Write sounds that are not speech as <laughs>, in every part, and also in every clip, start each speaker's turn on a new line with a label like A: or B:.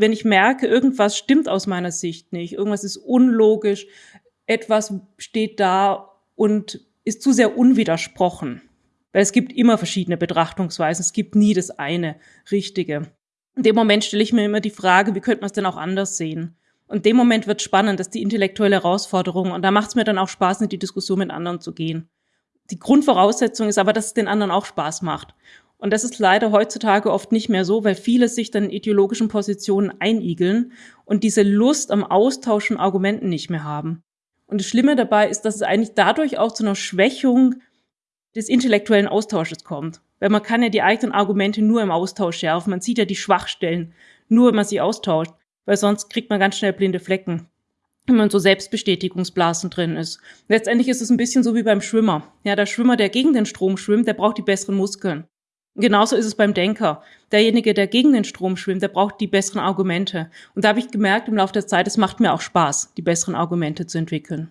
A: wenn ich merke, irgendwas stimmt aus meiner Sicht nicht, irgendwas ist unlogisch, etwas steht da und ist zu sehr unwidersprochen. Weil es gibt immer verschiedene Betrachtungsweisen, es gibt nie das eine Richtige. In dem Moment stelle ich mir immer die Frage, wie könnte man es denn auch anders sehen? Und in dem Moment wird spannend, dass die intellektuelle Herausforderung, und da macht es mir dann auch Spaß, in die Diskussion mit anderen zu gehen. Die Grundvoraussetzung ist aber, dass es den anderen auch Spaß macht. Und das ist leider heutzutage oft nicht mehr so, weil viele sich dann in ideologischen Positionen einigeln und diese Lust am Austauschen Argumenten nicht mehr haben. Und das Schlimme dabei ist, dass es eigentlich dadurch auch zu einer Schwächung des intellektuellen Austausches kommt. Weil man kann ja die eigenen Argumente nur im Austausch schärfen. Man sieht ja die Schwachstellen, nur wenn man sie austauscht. Weil sonst kriegt man ganz schnell blinde Flecken wenn man so Selbstbestätigungsblasen drin ist. Letztendlich ist es ein bisschen so wie beim Schwimmer. Ja, der Schwimmer, der gegen den Strom schwimmt, der braucht die besseren Muskeln. Genauso ist es beim Denker. Derjenige, der gegen den Strom schwimmt, der braucht die besseren Argumente. Und da habe ich gemerkt im Laufe der Zeit, es macht mir auch Spaß, die besseren Argumente zu entwickeln.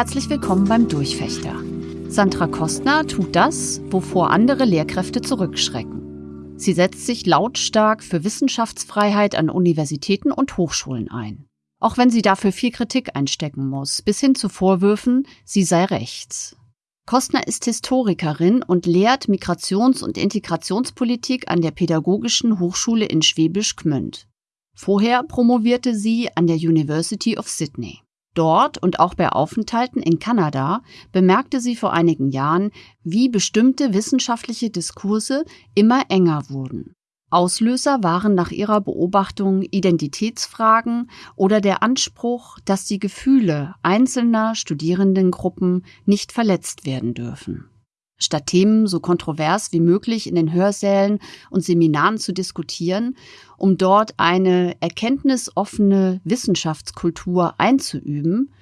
B: Herzlich willkommen beim Durchfechter. Sandra Kostner tut das, wovor andere Lehrkräfte zurückschrecken. Sie setzt sich lautstark für Wissenschaftsfreiheit an Universitäten und Hochschulen ein. Auch wenn sie dafür viel Kritik einstecken muss, bis hin zu Vorwürfen, sie sei rechts. Kostner ist Historikerin und lehrt Migrations- und Integrationspolitik an der Pädagogischen Hochschule in Schwäbisch Gmünd. Vorher promovierte sie an der University of Sydney. Dort und auch bei Aufenthalten in Kanada bemerkte sie vor einigen Jahren, wie bestimmte wissenschaftliche Diskurse immer enger wurden. Auslöser waren nach ihrer Beobachtung Identitätsfragen oder der Anspruch, dass die Gefühle einzelner Studierendengruppen nicht verletzt werden dürfen statt Themen so kontrovers wie möglich in den Hörsälen und Seminaren zu diskutieren, um dort eine erkenntnisoffene Wissenschaftskultur einzuüben,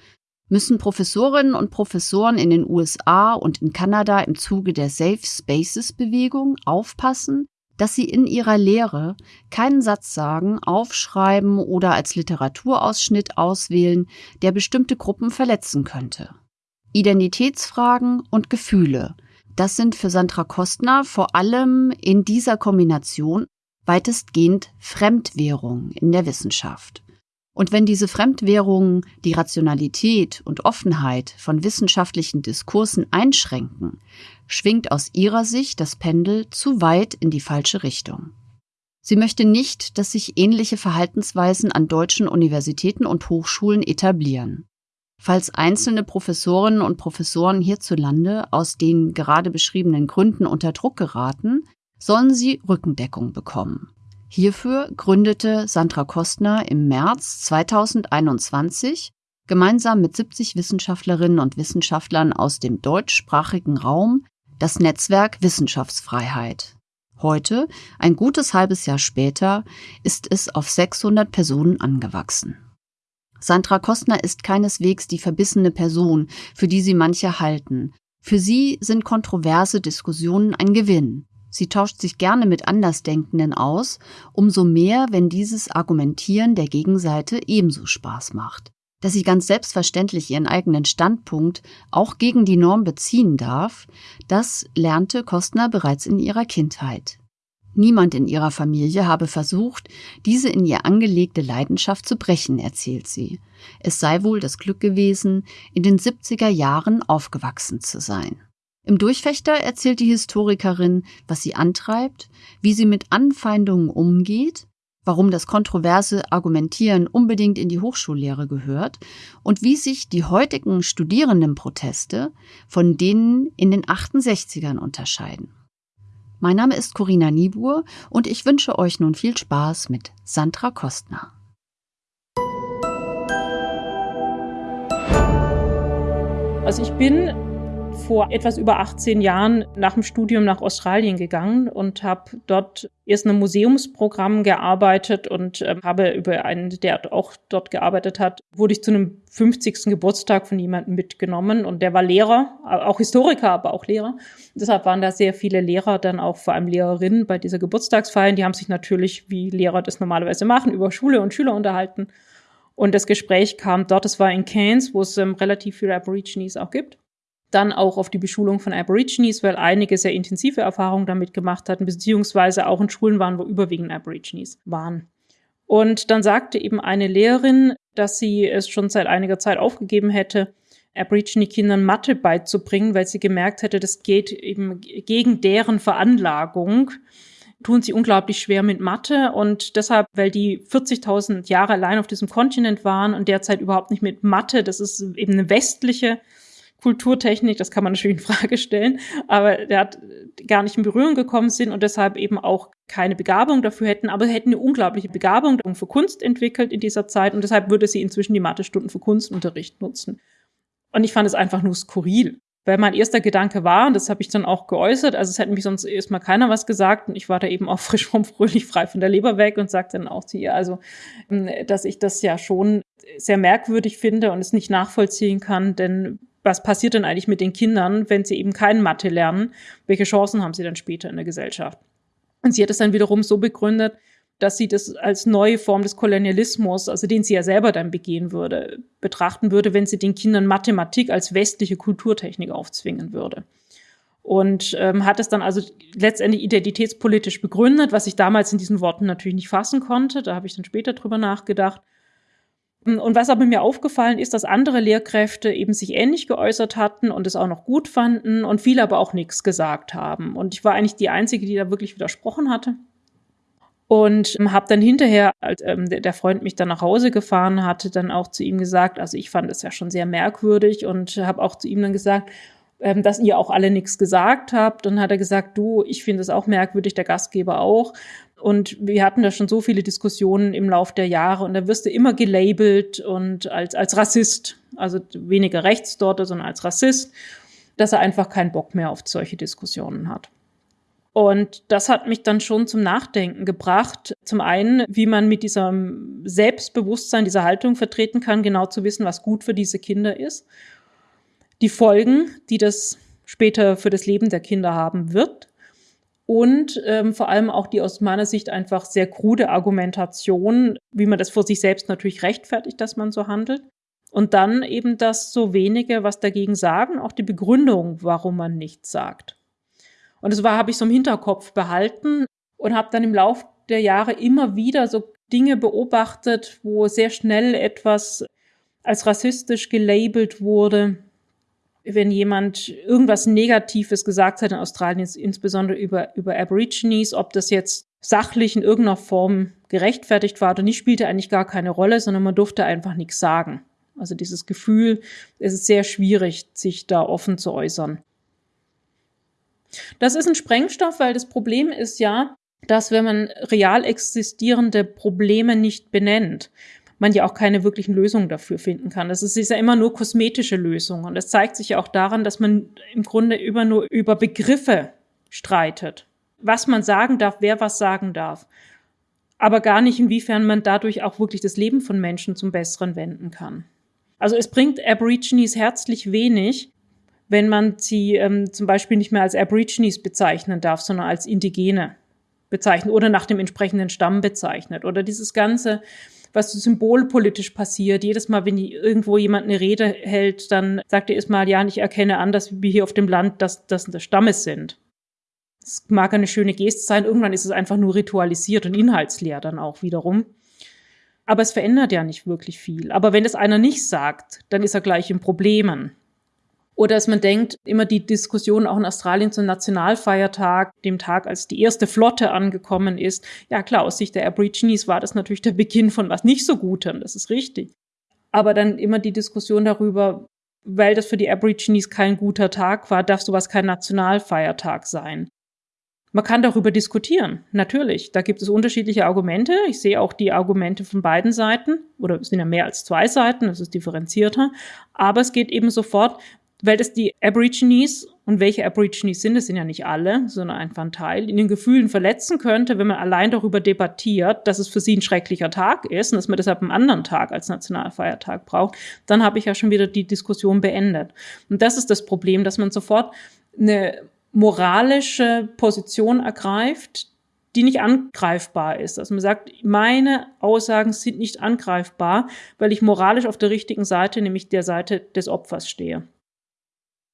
B: müssen Professorinnen und Professoren in den USA und in Kanada im Zuge der Safe Spaces Bewegung aufpassen, dass sie in ihrer Lehre keinen Satz sagen, aufschreiben oder als Literaturausschnitt auswählen, der bestimmte Gruppen verletzen könnte. Identitätsfragen und Gefühle – das sind für Sandra Kostner vor allem in dieser Kombination weitestgehend Fremdwährungen in der Wissenschaft. Und wenn diese Fremdwährungen die Rationalität und Offenheit von wissenschaftlichen Diskursen einschränken, schwingt aus ihrer Sicht das Pendel zu weit in die falsche Richtung. Sie möchte nicht, dass sich ähnliche Verhaltensweisen an deutschen Universitäten und Hochschulen etablieren. Falls einzelne Professorinnen und Professoren hierzulande aus den gerade beschriebenen Gründen unter Druck geraten, sollen sie Rückendeckung bekommen. Hierfür gründete Sandra Kostner im März 2021 gemeinsam mit 70 Wissenschaftlerinnen und Wissenschaftlern aus dem deutschsprachigen Raum das Netzwerk Wissenschaftsfreiheit. Heute, ein gutes halbes Jahr später, ist es auf 600 Personen angewachsen. Sandra Kostner ist keineswegs die verbissene Person, für die sie manche halten. Für sie sind kontroverse Diskussionen ein Gewinn. Sie tauscht sich gerne mit Andersdenkenden aus, umso mehr, wenn dieses Argumentieren der Gegenseite ebenso Spaß macht. Dass sie ganz selbstverständlich ihren eigenen Standpunkt auch gegen die Norm beziehen darf, das lernte Kostner bereits in ihrer Kindheit. Niemand in ihrer Familie habe versucht, diese in ihr angelegte Leidenschaft zu brechen, erzählt sie. Es sei wohl das Glück gewesen, in den 70er Jahren aufgewachsen zu sein. Im Durchfechter erzählt die Historikerin, was sie antreibt, wie sie mit Anfeindungen umgeht, warum das kontroverse Argumentieren unbedingt in die Hochschullehre gehört und wie sich die heutigen Studierendenproteste von denen in den 68ern unterscheiden. Mein Name ist Corinna Niebuhr und ich wünsche euch nun viel Spaß mit Sandra Kostner.
A: Also ich bin vor etwas über 18 Jahren nach dem Studium nach Australien gegangen und habe dort erst in einem Museumsprogramm gearbeitet und äh, habe über einen, der auch dort gearbeitet hat, wurde ich zu einem 50. Geburtstag von jemandem mitgenommen und der war Lehrer, auch Historiker, aber auch Lehrer. Deshalb waren da sehr viele Lehrer, dann auch vor allem Lehrerinnen bei dieser Geburtstagsfeier. Die haben sich natürlich, wie Lehrer das normalerweise machen, über Schule und Schüler unterhalten. Und das Gespräch kam dort, es war in Cairns, wo es ähm, relativ viele Aborigines auch gibt dann auch auf die Beschulung von Aborigines, weil einige sehr intensive Erfahrungen damit gemacht hatten, beziehungsweise auch in Schulen waren, wo überwiegend Aborigines waren. Und dann sagte eben eine Lehrerin, dass sie es schon seit einiger Zeit aufgegeben hätte, Aborigine-Kindern Mathe beizubringen, weil sie gemerkt hätte, das geht eben gegen deren Veranlagung tun sie unglaublich schwer mit Mathe und deshalb, weil die 40.000 Jahre allein auf diesem Kontinent waren und derzeit überhaupt nicht mit Mathe, das ist eben eine westliche Kulturtechnik, das kann man natürlich in Frage stellen, aber der hat gar nicht in Berührung gekommen sind und deshalb eben auch keine Begabung dafür hätten, aber hätten eine unglaubliche Begabung für Kunst entwickelt in dieser Zeit und deshalb würde sie inzwischen die Mathestunden für Kunstunterricht nutzen. Und ich fand es einfach nur skurril. Weil mein erster Gedanke war, und das habe ich dann auch geäußert, also es hätte mich sonst erstmal keiner was gesagt und ich war da eben auch <laughs> frisch vom Fröhlich frei von der Leber weg und sagte dann auch zu ihr, also, dass ich das ja schon sehr merkwürdig finde und es nicht nachvollziehen kann, denn was passiert denn eigentlich mit den Kindern, wenn sie eben kein Mathe lernen? Welche Chancen haben sie dann später in der Gesellschaft? Und sie hat es dann wiederum so begründet, dass sie das als neue Form des Kolonialismus, also den sie ja selber dann begehen würde, betrachten würde, wenn sie den Kindern Mathematik als westliche Kulturtechnik aufzwingen würde. Und ähm, hat es dann also letztendlich identitätspolitisch begründet, was ich damals in diesen Worten natürlich nicht fassen konnte. Da habe ich dann später drüber nachgedacht. Und was aber mir aufgefallen ist, dass andere Lehrkräfte eben sich ähnlich geäußert hatten und es auch noch gut fanden und viele aber auch nichts gesagt haben. Und ich war eigentlich die Einzige, die da wirklich widersprochen hatte. Und habe dann hinterher, als ähm, der Freund mich dann nach Hause gefahren hatte, dann auch zu ihm gesagt, also ich fand es ja schon sehr merkwürdig und habe auch zu ihm dann gesagt, ähm, dass ihr auch alle nichts gesagt habt. Und hat er gesagt, du, ich finde es auch merkwürdig, der Gastgeber auch. Und wir hatten da schon so viele Diskussionen im Lauf der Jahre und da wirst du immer gelabelt und als, als Rassist, also weniger rechts dort, sondern als Rassist, dass er einfach keinen Bock mehr auf solche Diskussionen hat. Und das hat mich dann schon zum Nachdenken gebracht. Zum einen, wie man mit diesem Selbstbewusstsein, dieser Haltung vertreten kann, genau zu wissen, was gut für diese Kinder ist. Die Folgen, die das später für das Leben der Kinder haben wird und ähm, vor allem auch die aus meiner Sicht einfach sehr krude Argumentation, wie man das vor sich selbst natürlich rechtfertigt, dass man so handelt. Und dann eben das so wenige, was dagegen sagen, auch die Begründung, warum man nichts sagt. Und das war, habe ich so im Hinterkopf behalten und habe dann im Lauf der Jahre immer wieder so Dinge beobachtet, wo sehr schnell etwas als rassistisch gelabelt wurde, wenn jemand irgendwas Negatives gesagt hat in Australien, insbesondere über, über Aborigines, ob das jetzt sachlich in irgendeiner Form gerechtfertigt war oder nicht, spielte eigentlich gar keine Rolle, sondern man durfte einfach nichts sagen. Also dieses Gefühl, es ist sehr schwierig, sich da offen zu äußern. Das ist ein Sprengstoff, weil das Problem ist ja, dass wenn man real existierende Probleme nicht benennt, man ja auch keine wirklichen Lösungen dafür finden kann. Das ist, ist ja immer nur kosmetische Lösungen. Und das zeigt sich ja auch daran, dass man im Grunde immer nur über Begriffe streitet. Was man sagen darf, wer was sagen darf. Aber gar nicht, inwiefern man dadurch auch wirklich das Leben von Menschen zum Besseren wenden kann. Also es bringt Aborigines herzlich wenig, wenn man sie ähm, zum Beispiel nicht mehr als Aborigines bezeichnen darf, sondern als Indigene bezeichnet oder nach dem entsprechenden Stamm bezeichnet. Oder dieses ganze was so symbolpolitisch passiert. Jedes Mal, wenn irgendwo jemand eine Rede hält, dann sagt er erstmal, ja, ich erkenne an, dass wir hier auf dem Land das, das des Stammes sind. Das mag eine schöne Geste sein. Irgendwann ist es einfach nur ritualisiert und inhaltsleer dann auch wiederum. Aber es verändert ja nicht wirklich viel. Aber wenn es einer nicht sagt, dann ist er gleich in Problemen. Oder dass man denkt, immer die Diskussion auch in Australien zum Nationalfeiertag, dem Tag, als die erste Flotte angekommen ist. Ja klar, aus Sicht der Aborigines war das natürlich der Beginn von was nicht so Gutem, das ist richtig. Aber dann immer die Diskussion darüber, weil das für die Aborigines kein guter Tag war, darf sowas kein Nationalfeiertag sein. Man kann darüber diskutieren, natürlich. Da gibt es unterschiedliche Argumente. Ich sehe auch die Argumente von beiden Seiten, oder es sind ja mehr als zwei Seiten, das ist differenzierter. Aber es geht eben sofort, weil das die Aborigines und welche Aborigines sind, das sind ja nicht alle, sondern einfach ein Teil, in den Gefühlen verletzen könnte, wenn man allein darüber debattiert, dass es für sie ein schrecklicher Tag ist und dass man deshalb einen anderen Tag als Nationalfeiertag braucht, dann habe ich ja schon wieder die Diskussion beendet. Und das ist das Problem, dass man sofort eine moralische Position ergreift, die nicht angreifbar ist. Also man sagt, meine Aussagen sind nicht angreifbar, weil ich moralisch auf der richtigen Seite, nämlich der Seite des Opfers stehe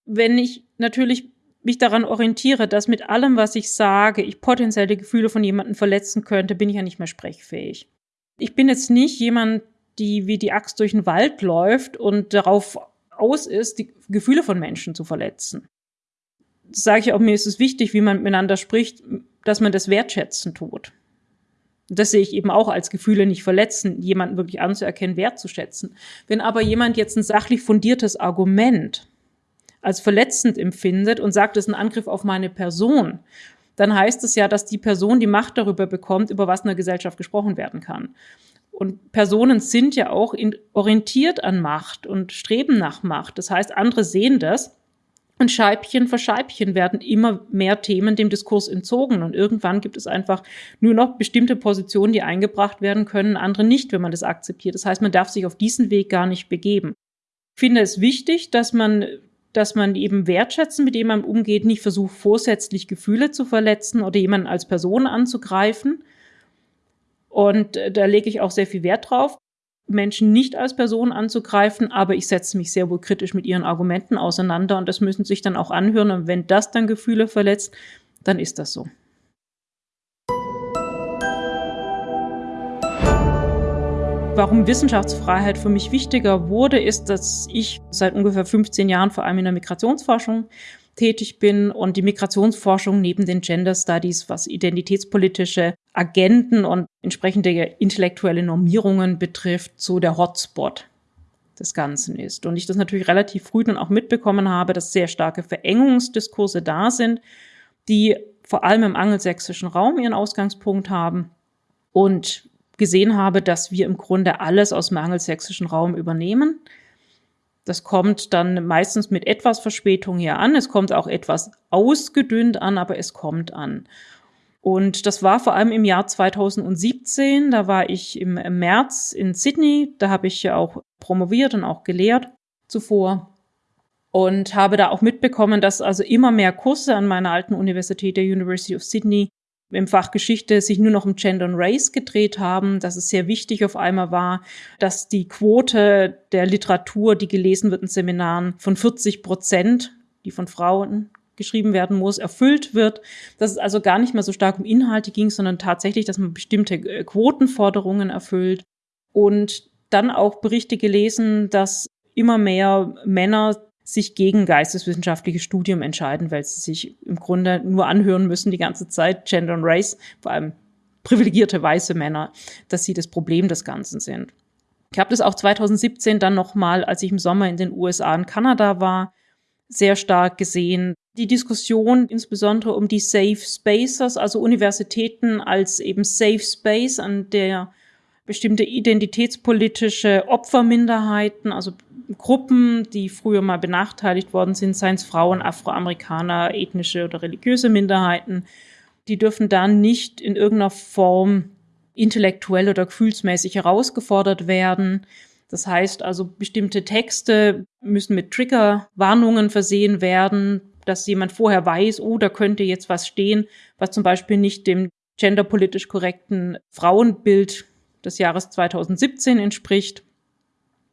A: wenn ich natürlich mich daran orientiere, dass mit allem, was ich sage, ich potenzielle Gefühle von jemandem verletzen könnte, bin ich ja nicht mehr sprechfähig. Ich bin jetzt nicht jemand, die wie die Axt durch den Wald läuft und darauf aus ist, die Gefühle von Menschen zu verletzen. Sage ich auch, mir ist es wichtig, wie man miteinander spricht, dass man das wertschätzen tut. Das sehe ich eben auch als Gefühle nicht verletzen, jemanden wirklich anzuerkennen, wertzuschätzen. Wenn aber jemand jetzt ein sachlich fundiertes Argument als verletzend empfindet und sagt, es ist ein Angriff auf meine Person, dann heißt es ja, dass die Person die Macht darüber bekommt, über was in der Gesellschaft gesprochen werden kann. Und Personen sind ja auch orientiert an Macht und streben nach Macht. Das heißt, andere sehen das und Scheibchen für Scheibchen werden immer mehr Themen dem Diskurs entzogen. Und irgendwann gibt es einfach nur noch bestimmte Positionen, die eingebracht werden können, andere nicht, wenn man das akzeptiert. Das heißt, man darf sich auf diesen Weg gar nicht begeben. Ich finde es wichtig, dass man dass man eben wertschätzen, mit dem man umgeht, nicht versucht, vorsätzlich Gefühle zu verletzen oder jemanden als Person anzugreifen. Und äh, da lege ich auch sehr viel Wert drauf, Menschen nicht als Person anzugreifen, aber ich setze mich sehr wohl kritisch mit ihren Argumenten auseinander und das müssen sich dann auch anhören. Und wenn das dann Gefühle verletzt, dann ist das so. Warum Wissenschaftsfreiheit für mich wichtiger wurde, ist, dass ich seit ungefähr 15 Jahren vor allem in der Migrationsforschung tätig bin und die Migrationsforschung neben den Gender Studies, was identitätspolitische Agenten und entsprechende intellektuelle Normierungen betrifft, so der Hotspot des Ganzen ist. Und ich das natürlich relativ früh dann auch mitbekommen habe, dass sehr starke Verengungsdiskurse da sind, die vor allem im angelsächsischen Raum ihren Ausgangspunkt haben und gesehen habe, dass wir im Grunde alles aus dem angelsächsischen Raum übernehmen. Das kommt dann meistens mit etwas Verspätung hier an. Es kommt auch etwas ausgedünnt an, aber es kommt an. Und das war vor allem im Jahr 2017. Da war ich im, März in Sydney. Da habe ich ja auch promoviert und auch gelehrt zuvor. Und habe da auch mitbekommen, dass also immer mehr Kurse an meiner alten Universität, der University of Sydney, im Fach Geschichte sich nur noch um Gender und Race gedreht haben, dass es sehr wichtig auf einmal war, dass die Quote der Literatur, die gelesen wird in Seminaren, von 40 Prozent, die von Frauen geschrieben werden muss, erfüllt wird, dass es also gar nicht mehr so stark um Inhalte ging, sondern tatsächlich, dass man bestimmte äh, Quotenforderungen erfüllt. Und dann auch Berichte gelesen, dass immer mehr Männer sich gegen geisteswissenschaftliches Studium entscheiden, weil sie sich im Grunde nur anhören müssen die ganze Zeit, Gender und Race, vor allem privilegierte weiße Männer, dass sie das Problem des Ganzen sind. Ich habe das auch 2017 dann nochmal, als ich im Sommer in den USA und Kanada war, sehr stark gesehen. Die Diskussion insbesondere um die Safe Spaces, also Universitäten als eben Safe Space, an der bestimmte identitätspolitische Opferminderheiten, also Gruppen, die früher mal benachteiligt worden sind, seien es Frauen, Afroamerikaner, ethnische oder religiöse Minderheiten, die dürfen dann nicht in irgendeiner Form intellektuell oder gefühlsmäßig herausgefordert werden. Das heißt also, bestimmte Texte müssen mit Triggerwarnungen versehen werden, dass jemand vorher weiß, oh, da könnte jetzt was stehen, was zum Beispiel nicht dem genderpolitisch korrekten Frauenbild des Jahres 2017 entspricht.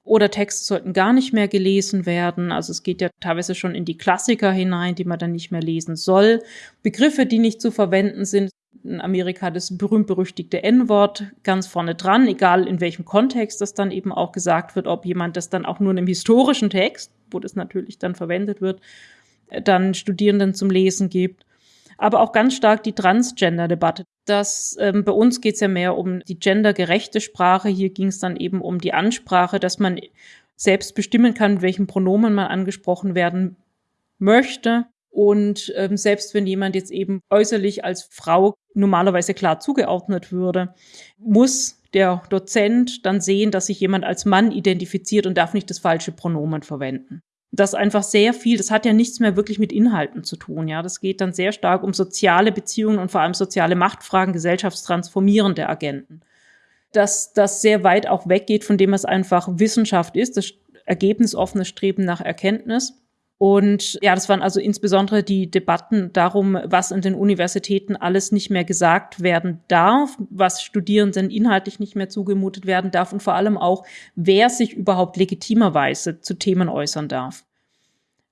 A: Oder Texte sollten gar nicht mehr gelesen werden. Also es geht ja teilweise schon in die Klassiker hinein, die man dann nicht mehr lesen soll. Begriffe, die nicht zu verwenden sind. In Amerika das berühmt-berüchtigte N-Wort ganz vorne dran, egal in welchem Kontext das dann eben auch gesagt wird, ob jemand das dann auch nur in einem historischen Text, wo das natürlich dann verwendet wird, dann Studierenden zum Lesen gibt aber auch ganz stark die Transgender-Debatte. Das, ähm, bei uns geht es ja mehr um die gendergerechte Sprache. Hier ging es dann eben um die Ansprache, dass man selbst bestimmen kann, mit welchem Pronomen man angesprochen werden möchte. Und ähm, selbst wenn jemand jetzt eben äußerlich als Frau normalerweise klar zugeordnet würde, muss der Dozent dann sehen, dass sich jemand als Mann identifiziert und darf nicht das falsche Pronomen verwenden. Das einfach sehr viel, das hat ja nichts mehr wirklich mit Inhalten zu tun, ja. Das geht dann sehr stark um soziale Beziehungen und vor allem soziale Machtfragen, gesellschaftstransformierende Agenten. Dass das sehr weit auch weggeht von dem, was einfach Wissenschaft ist, das ergebnisoffene Streben nach Erkenntnis. Und ja, das waren also insbesondere die Debatten darum, was an den Universitäten alles nicht mehr gesagt werden darf, was Studierenden inhaltlich nicht mehr zugemutet werden darf und vor allem auch, wer sich überhaupt legitimerweise zu Themen äußern darf.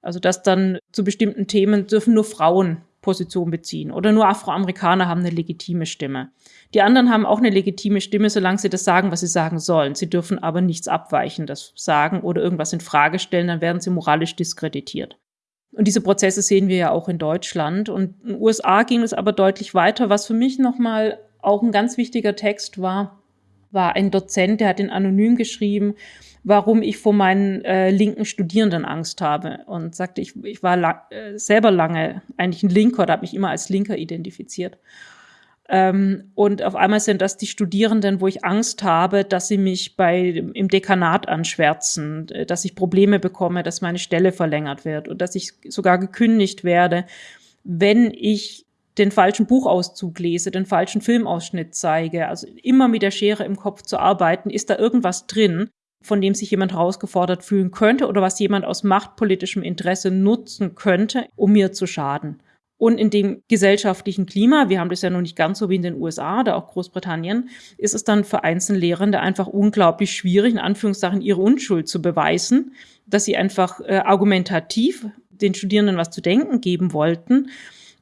A: Also dass dann zu bestimmten Themen dürfen nur Frauen Position beziehen oder nur Afroamerikaner haben eine legitime Stimme. Die anderen haben auch eine legitime Stimme, solange sie das sagen, was sie sagen sollen. Sie dürfen aber nichts Abweichendes sagen oder irgendwas in Frage stellen, dann werden sie moralisch diskreditiert. Und diese Prozesse sehen wir ja auch in Deutschland. Und in den USA ging es aber deutlich weiter. Was für mich nochmal auch ein ganz wichtiger Text war, war ein Dozent, der hat in Anonym geschrieben, warum ich vor meinen äh, linken Studierenden Angst habe und sagte, ich, ich war lang, äh, selber lange eigentlich ein Linker oder habe mich immer als Linker identifiziert. Ähm, und auf einmal sind das die Studierenden, wo ich Angst habe, dass sie mich bei, im Dekanat anschwärzen, äh, dass ich Probleme bekomme, dass meine Stelle verlängert wird und dass ich sogar gekündigt werde, wenn ich den falschen Buchauszug lese, den falschen Filmausschnitt zeige. Also immer mit der Schere im Kopf zu arbeiten, ist da irgendwas drin, von dem sich jemand herausgefordert fühlen könnte oder was jemand aus machtpolitischem Interesse nutzen könnte, um mir zu schaden. Und in dem gesellschaftlichen Klima, wir haben das ja noch nicht ganz so wie in den USA oder auch Großbritannien, ist es dann für Einzellehrende einfach unglaublich schwierig, in Anführungszeichen ihre Unschuld zu beweisen, dass sie einfach äh, argumentativ den Studierenden was zu denken geben wollten.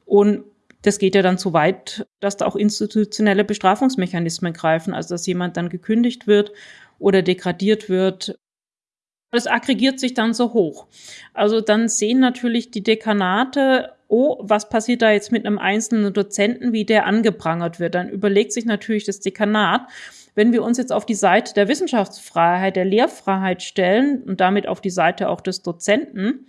A: Und das geht ja dann so weit, dass da auch institutionelle Bestrafungsmechanismen greifen, also dass jemand dann gekündigt wird oder degradiert wird das aggregiert sich dann so hoch. Also dann sehen natürlich die Dekanate oh, was passiert da jetzt mit einem einzelnen Dozenten, wie der angeprangert wird, dann überlegt sich natürlich das Dekanat, wenn wir uns jetzt auf die Seite der Wissenschaftsfreiheit, der Lehrfreiheit stellen und damit auf die Seite auch des Dozenten,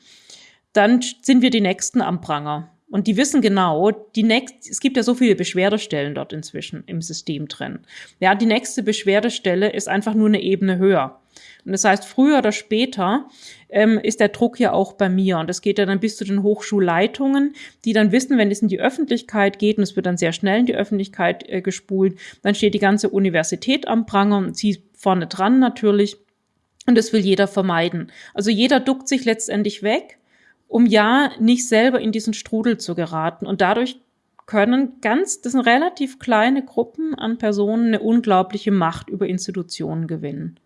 A: dann sind wir die Nächsten am Pranger. Und die wissen genau, die nächst, es gibt ja so viele Beschwerdestellen dort inzwischen im System drin. Ja, die nächste Beschwerdestelle ist einfach nur eine Ebene höher. Und das heißt, früher oder später ähm, ist der Druck ja auch bei mir. Und das geht ja dann bis zu den Hochschulleitungen, die dann wissen, wenn es in die Öffentlichkeit geht, und es wird dann sehr schnell in die Öffentlichkeit äh, gespult, dann steht die ganze Universität am Pranger und sie vorne dran natürlich. Und das will jeder vermeiden. Also jeder duckt sich letztendlich weg, um ja nicht selber in diesen Strudel zu geraten. Und dadurch können ganz, das sind relativ kleine Gruppen an Personen eine unglaubliche Macht über Institutionen gewinnen.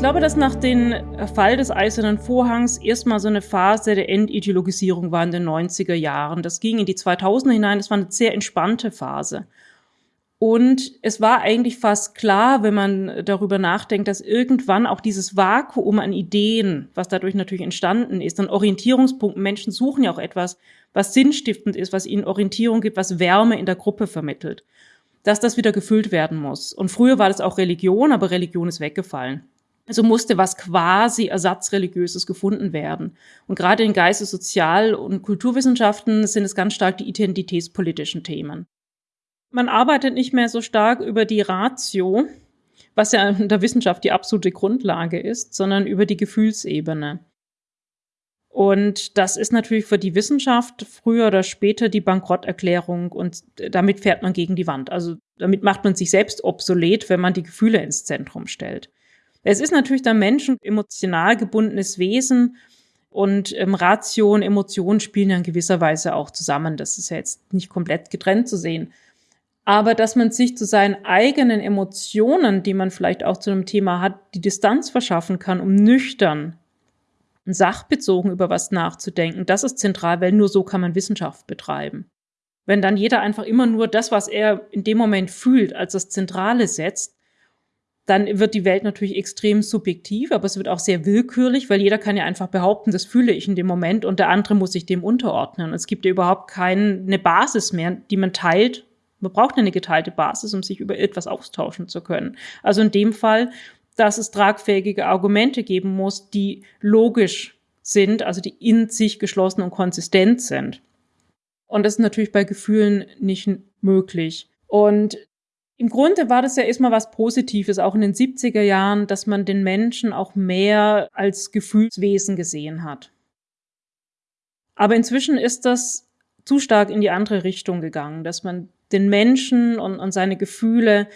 A: Glaube, dass nach dem Fall des Eisernen Vorhangs erstmal so eine Phase der Entideologisierung war in den 90er Jahren. Das ging in die 2000er hinein. Das war eine sehr entspannte Phase. Und es war eigentlich fast klar, wenn man darüber nachdenkt, dass irgendwann auch dieses Vakuum an Ideen, was dadurch natürlich entstanden ist, an Orientierungspunkten, Menschen suchen ja auch etwas, was sinnstiftend ist, was ihnen Orientierung gibt, was Wärme in der Gruppe vermittelt, dass das wieder gefüllt werden muss. Und früher war das auch Religion, aber Religion ist weggefallen. Also musste was quasi ersatzreligiöses gefunden werden. Und gerade in Geistes-, Sozial- und Kulturwissenschaften sind es ganz stark die identitätspolitischen Themen. Man arbeitet nicht mehr so stark über die Ratio, was ja in der Wissenschaft die absolute Grundlage ist, sondern über die Gefühlsebene. Und das ist natürlich für die Wissenschaft früher oder später die Bankrotterklärung und damit fährt man gegen die Wand. Also damit macht man sich selbst obsolet, wenn man die Gefühle ins Zentrum stellt. Es ist natürlich der Mensch ein emotional gebundenes Wesen und ähm, Ratio Emotionen spielen ja in gewisser Weise auch zusammen. Das ist ja jetzt nicht komplett getrennt zu sehen. Aber dass man sich zu seinen eigenen Emotionen, die man vielleicht auch zu einem Thema hat, die Distanz verschaffen kann, um nüchtern und sachbezogen über was nachzudenken, das ist zentral, weil nur so kann man Wissenschaft betreiben. Wenn dann jeder einfach immer nur das, was er in dem Moment fühlt, als das Zentrale setzt, dann wird die Welt natürlich extrem subjektiv, aber es wird auch sehr willkürlich, weil jeder kann ja einfach behaupten, das fühle ich in dem Moment und der andere muss sich dem unterordnen. Es gibt ja überhaupt keine Basis mehr, die man teilt. Man braucht eine geteilte Basis, um sich über etwas austauschen zu können. Also in dem Fall, dass es tragfähige Argumente geben muss, die logisch sind, also die in sich geschlossen und konsistent sind. Und das ist natürlich bei Gefühlen nicht möglich. Und Im Grunde war das ja erstmal was Positives, auch in den 70er Jahren, dass man den Menschen auch mehr als Gefühlswesen gesehen hat. Aber inzwischen ist das zu stark in die andere Richtung gegangen, dass man den Menschen und, und seine Gefühle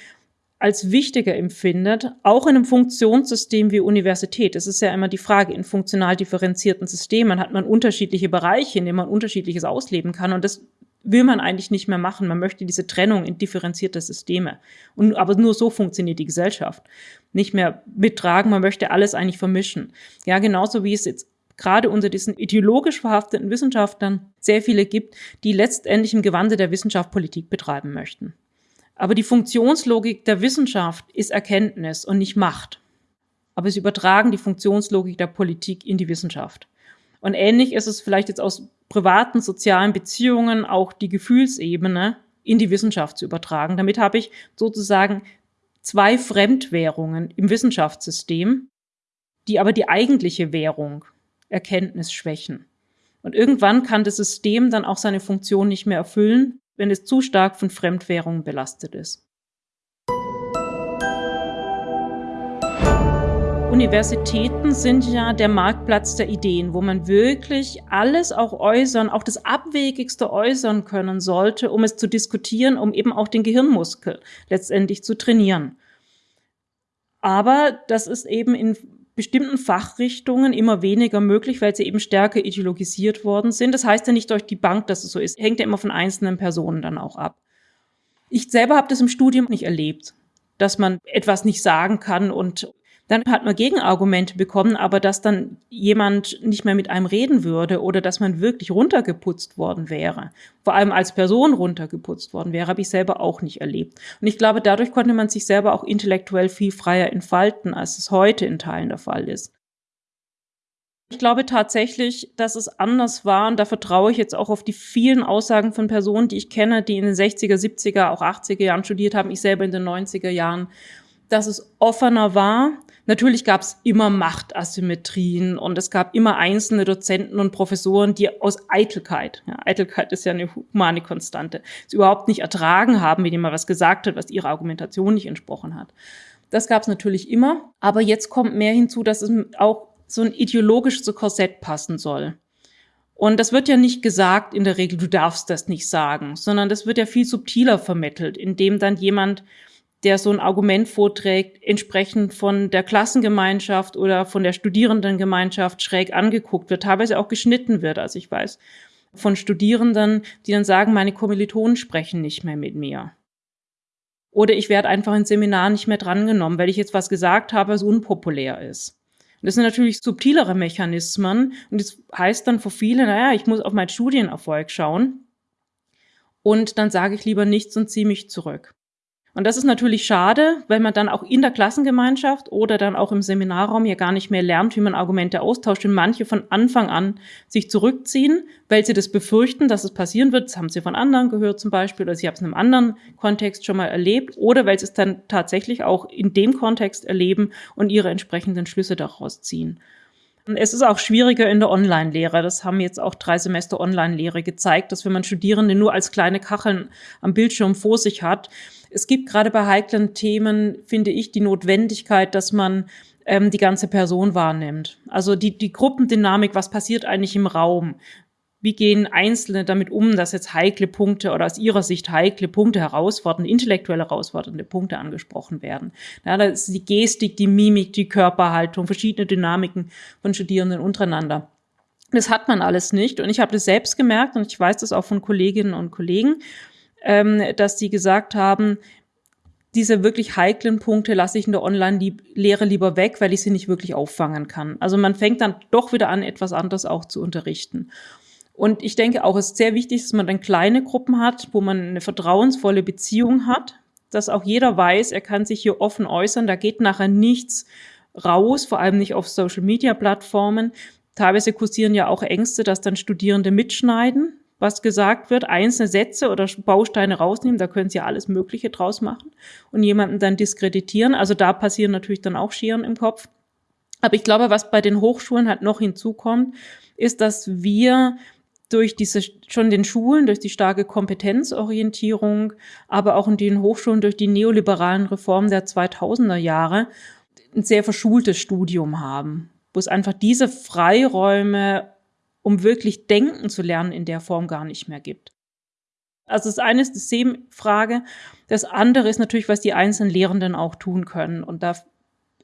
A: als wichtiger empfindet, auch in einem Funktionssystem wie Universität. Es ist ja immer die Frage, in funktional differenzierten Systemen hat man unterschiedliche Bereiche, in denen man unterschiedliches ausleben kann. Und das will man eigentlich nicht mehr machen. Man möchte diese Trennung in differenzierte Systeme. Und, aber nur so funktioniert die Gesellschaft. Nicht mehr mittragen, man möchte alles eigentlich vermischen. Ja, genauso wie es jetzt gerade unter diesen ideologisch verhafteten Wissenschaftlern sehr viele gibt, die letztendlich im Gewande der Wissenschaft Politik betreiben möchten. Aber die Funktionslogik der Wissenschaft ist Erkenntnis und nicht Macht. Aber sie übertragen die Funktionslogik der Politik in die Wissenschaft. Und ähnlich ist es vielleicht jetzt aus privaten sozialen Beziehungen auch die Gefühlsebene in die Wissenschaft zu übertragen. Damit habe ich sozusagen zwei Fremdwährungen im Wissenschaftssystem, die aber die eigentliche Währung Erkenntnis schwächen. Und irgendwann kann das System dann auch seine Funktion nicht mehr erfüllen, wenn es zu stark von Fremdwährungen belastet ist. Universitäten sind ja der Marktplatz der Ideen, wo man wirklich alles auch äußern, auch das Abwegigste äußern können sollte, um es zu diskutieren, um eben auch den Gehirnmuskel letztendlich zu trainieren. Aber das ist eben in bestimmten Fachrichtungen immer weniger möglich, weil sie eben stärker ideologisiert worden sind. Das heißt ja nicht durch die Bank, dass es so ist. Hängt ja immer von einzelnen Personen dann auch ab. Ich selber habe das im Studium nicht erlebt, dass man etwas nicht sagen kann und dann hat man Gegenargumente bekommen, aber dass dann jemand nicht mehr mit einem reden würde oder dass man wirklich runtergeputzt worden wäre, vor allem als Person runtergeputzt worden wäre, habe ich selber auch nicht erlebt. Und ich glaube, dadurch konnte man sich selber auch intellektuell viel freier entfalten, als es heute in Teilen der Fall ist. Ich glaube tatsächlich, dass es anders war und da vertraue ich jetzt auch auf die vielen Aussagen von Personen, die ich kenne, die in den 60er, 70er, auch 80er Jahren studiert haben, ich selber in den 90er Jahren, dass es offener war, Natürlich gab es immer Machtasymmetrien und es gab immer einzelne Dozenten und Professoren, die aus Eitelkeit, ja, Eitelkeit ist ja eine humane Konstante, es überhaupt nicht ertragen haben, wenn jemand was gesagt hat, was ihrer Argumentation nicht entsprochen hat. Das gab es natürlich immer, aber jetzt kommt mehr hinzu, dass es auch so ein ideologisches Korsett passen soll. Und das wird ja nicht gesagt in der Regel, du darfst das nicht sagen, sondern das wird ja viel subtiler vermittelt, indem dann jemand der so ein Argument vorträgt, entsprechend von der Klassengemeinschaft oder von der Studierendengemeinschaft schräg angeguckt wird, teilweise auch geschnitten wird, also ich weiß, von Studierenden, die dann sagen, meine Kommilitonen sprechen nicht mehr mit mir. Oder ich werde einfach in Seminar nicht mehr drangenommen, weil ich jetzt was gesagt habe, was unpopulär ist. Und das sind natürlich subtilere Mechanismen und das heißt dann für viele, naja, ich muss auf meinen Studienerfolg schauen und dann sage ich lieber nichts und ziehe mich zurück. Und das ist natürlich schade, weil man dann auch in der Klassengemeinschaft oder dann auch im Seminarraum ja gar nicht mehr lernt, wie man Argumente austauscht und manche von Anfang an sich zurückziehen, weil sie das befürchten, dass es passieren wird. Das haben sie von anderen gehört zum Beispiel oder sie haben es in einem anderen Kontext schon mal erlebt oder weil sie es dann tatsächlich auch in dem Kontext erleben und ihre entsprechenden Schlüsse daraus ziehen. Es ist auch schwieriger in der Online-Lehre. Das haben jetzt auch drei Semester Online-Lehre gezeigt, dass wenn man Studierende nur als kleine Kacheln am Bildschirm vor sich hat, es gibt gerade bei heiklen Themen, finde ich, die Notwendigkeit, dass man ähm, die ganze Person wahrnimmt. Also die, die Gruppendynamik, was passiert eigentlich im Raum? Wie gehen Einzelne damit um, dass jetzt heikle Punkte oder aus ihrer Sicht heikle Punkte, herausfordernde, intellektuell herausfordernde Punkte angesprochen werden? Ja, da ist die Gestik, die Mimik, die Körperhaltung, verschiedene Dynamiken von Studierenden untereinander. Das hat man alles nicht. Und ich habe das selbst gemerkt und ich weiß das auch von Kolleginnen und Kollegen ähm, dass sie gesagt haben, diese wirklich heiklen Punkte lasse ich in der Online-Lehre lieber weg, weil ich sie nicht wirklich auffangen kann. Also man fängt dann doch wieder an, etwas anderes auch zu unterrichten. Und ich denke auch, es ist sehr wichtig, dass man dann kleine Gruppen hat, wo man eine vertrauensvolle Beziehung hat, dass auch jeder weiß, er kann sich hier offen äußern, da geht nachher nichts raus, vor allem nicht auf Social-Media-Plattformen. Teilweise kursieren ja auch Ängste, dass dann Studierende mitschneiden, was gesagt wird, einzelne Sätze oder Bausteine rausnehmen, da können sie ja alles Mögliche draus machen und jemanden dann diskreditieren. Also da passieren natürlich dann auch Scheren im Kopf. Aber ich glaube, was bei den Hochschulen halt noch hinzukommt, ist, dass wir durch diese schon den Schulen, durch die starke Kompetenzorientierung, aber auch in den Hochschulen durch die neoliberalen Reformen der 2000er Jahre ein sehr verschultes Studium haben, wo es einfach diese Freiräume, um wirklich denken zu lernen, in der Form gar nicht mehr gibt. Also das eine ist die Systemfrage, das andere ist natürlich, was die einzelnen Lehrenden auch tun können. Und da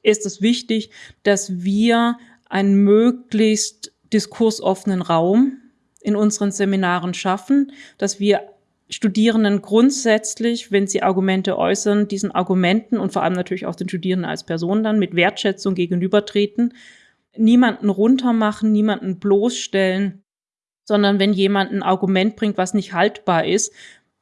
A: ist es wichtig, dass wir einen möglichst diskursoffenen Raum in unseren Seminaren schaffen, dass wir Studierenden grundsätzlich, wenn sie Argumente äußern, diesen Argumenten und vor allem natürlich auch den Studierenden als Person dann mit Wertschätzung gegenübertreten, niemanden runtermachen, niemanden bloßstellen, sondern wenn jemand ein Argument bringt, was nicht haltbar ist,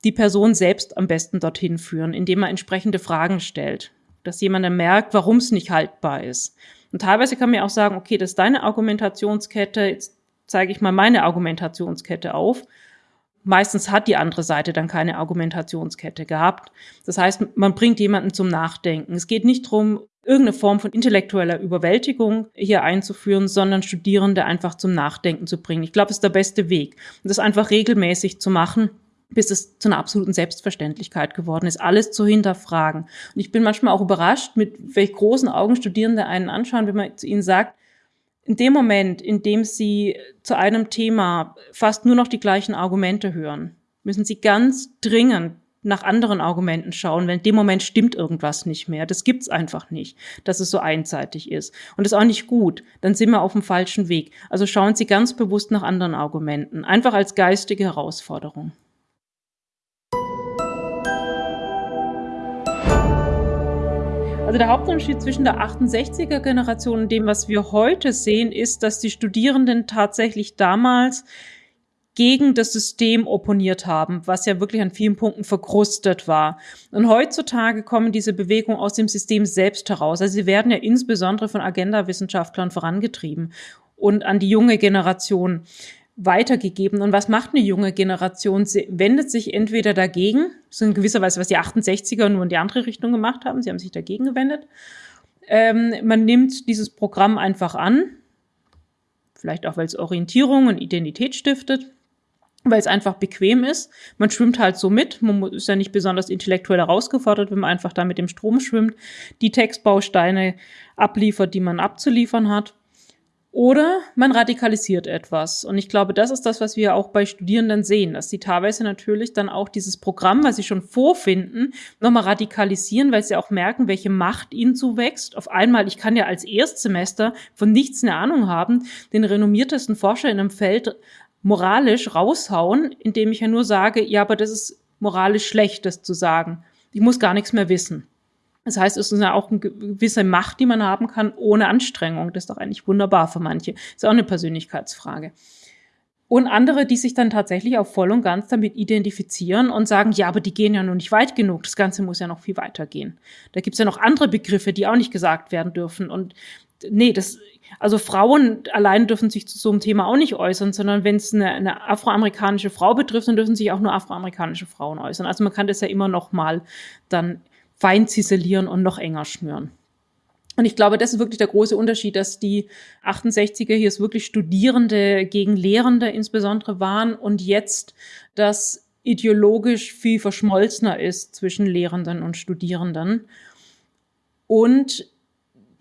A: die Person selbst am besten dorthin führen, indem er entsprechende Fragen stellt, dass jemand dann merkt, warum es nicht haltbar ist. Und teilweise kann man auch sagen, okay, das ist deine Argumentationskette, jetzt zeige ich mal meine Argumentationskette auf. Meistens hat die andere Seite dann keine Argumentationskette gehabt. Das heißt, man bringt jemanden zum Nachdenken. Es geht nicht darum, irgendeine Form von intellektueller Überwältigung hier einzuführen, sondern Studierende einfach zum Nachdenken zu bringen. Ich glaube, es ist der beste Weg. Und das einfach regelmäßig zu machen, bis es zu einer absoluten Selbstverständlichkeit geworden ist, alles zu hinterfragen. Und ich bin manchmal auch überrascht, mit welch großen Augen Studierende einen anschauen, wenn man zu ihnen sagt, in dem Moment, in dem Sie zu einem Thema fast nur noch die gleichen Argumente hören, müssen Sie ganz dringend nach anderen Argumenten schauen, weil in dem Moment stimmt irgendwas nicht mehr. Das gibt's einfach nicht, dass es so einseitig ist. Und das ist auch nicht gut. Dann sind wir auf dem falschen Weg. Also schauen Sie ganz bewusst nach anderen Argumenten. Einfach als geistige Herausforderung. Also der Hauptunterschied zwischen der 68er Generation und dem, was wir heute sehen, ist, dass die Studierenden tatsächlich damals gegen das System opponiert haben, was ja wirklich an vielen Punkten verkrustet war. Und heutzutage kommen diese Bewegungen aus dem System selbst heraus. Also sie werden ja insbesondere von Agenda-Wissenschaftlern vorangetrieben und an die junge Generation weitergegeben. Und was macht eine junge Generation? Sie wendet sich entweder dagegen, so in gewisser Weise, was die 68er nur in die andere Richtung gemacht haben, sie haben sich dagegen gewendet. Ähm, man nimmt dieses Programm einfach an, vielleicht auch, weil es Orientierung und Identität stiftet, weil es einfach bequem ist. Man schwimmt halt so mit, man ist ja nicht besonders intellektuell herausgefordert, wenn man einfach da mit dem Strom schwimmt, die Textbausteine abliefert, die man abzuliefern hat. Oder man radikalisiert etwas. Und ich glaube, das ist das, was wir auch bei Studierenden sehen, dass sie teilweise natürlich dann auch dieses Programm, was sie schon vorfinden, nochmal radikalisieren, weil sie auch merken, welche Macht ihnen zuwächst. Auf einmal, ich kann ja als Erstsemester von nichts eine Ahnung haben, den renommiertesten Forscher in einem Feld moralisch raushauen, indem ich ja nur sage, ja, aber das ist moralisch schlecht, das zu sagen. Ich muss gar nichts mehr wissen. Das heißt, es ist ja auch eine gewisse Macht, die man haben kann, ohne Anstrengung. Das ist doch eigentlich wunderbar für manche. Ist auch eine Persönlichkeitsfrage. Und andere, die sich dann tatsächlich auch voll und ganz damit identifizieren und sagen, ja, aber die gehen ja noch nicht weit genug. Das Ganze muss ja noch viel weiter gehen. Da gibt's ja noch andere Begriffe, die auch nicht gesagt werden dürfen. Und nee, das, also Frauen allein dürfen sich zu so einem Thema auch nicht äußern, sondern wenn es eine, eine afroamerikanische Frau betrifft, dann dürfen sich auch nur afroamerikanische Frauen äußern. Also man kann das ja immer noch mal dann fein ziselieren und noch enger schnüren. Und ich glaube, das ist wirklich der große Unterschied, dass die 68er hier wirklich Studierende gegen Lehrende insbesondere waren und jetzt das ideologisch viel verschmolzener ist zwischen Lehrenden und Studierenden. Und